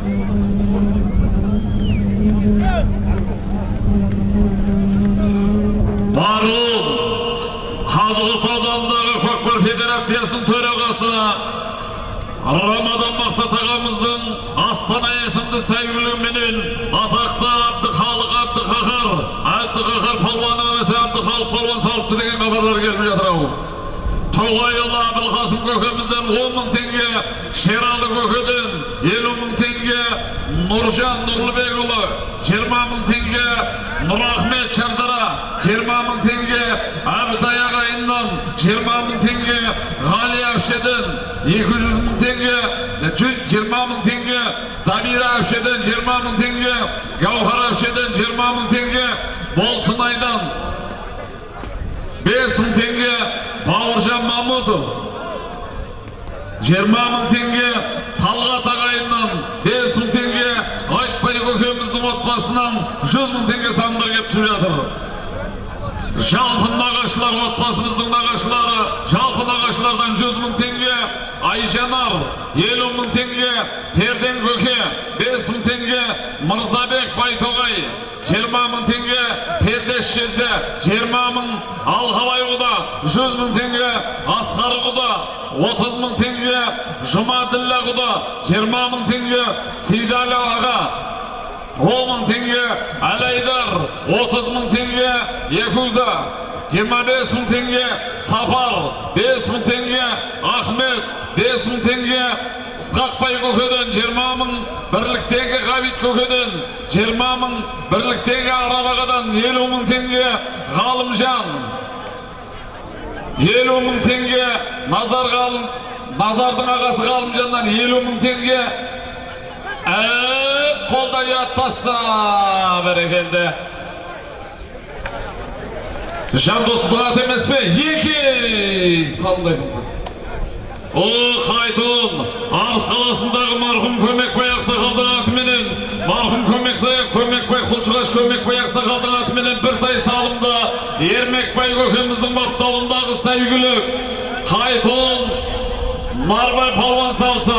Marhum Қазығұрт ауданындағы көкпар федерациясының төрағасы Рамадан Мақсат ағамыздың Астана есімді сәйгүлігіменен атақты Абдықалық Абдықақар Абдықақар палуаны немесе Абдықалық палуан салыпты деген хабарлар келіп жатыр ау Тоғайұлы Абылқасым көкемізден 10 мың теңге, Шералы көкеден 50 мың теңге, Нұржан Нұрлыбекұлы 20 мың теңге, Нұрахмет Шардара 20 мың теңге, Әбітай ағайыннан 20 мың теңге, Ғали Әпшеден 200 мың теңге, 20 мың теңге, Замира Әпшеден 20 мың теңге, Гаухар Әпшеден 20 мың теңге, Болсынайдан 5 мың теңге Бауыржан Мамутов 20 мың теңге Талғат ағайыннан 5 мың теңге Айтбай көкеміздің 100 мың теңге сандар кеп түсіп жатыр. Жалпы нағашылар отбасымыздың нағашылары жалпы нағашылардан 100 мың теңге айжанар 50 мың теңге перден көке 5 мың теңге мырзабек байтоғай 20 мың теңге пердеш жезде 20 мың алғабай құда 100 мың теңге асқар құда 30 мың теңге жұмаділлә құда 20 мың теңге сейдәлі аға 10 мың теңге Әлайдар 30 мың теңге Якуза 25 мың теңге Сапар 5 мың теңге Ахмет 5 мың теңге Ысқақбай көкеден 20 мың бірліктегі Ғабит көкеден 20 мың бірліктегі Арабағадан 50 мың теңге Ғалымжан. 50 мың теңге Назар ғалым Назардың ағасы Ғалымжаннан 50 мың теңге. Ә, қолда ұят жандос брат емес пе екі салындаймыздар о қайтон арыс қаласындағы марқұм көмекбай ақсақалдың атыменен марқұм көмекбай құлшығаш көмекбай ақсақалдың атыменен бір тай салымда ермекбай көкеміздің баптауындағы сәйгүлік қайтон нарбай палуан салса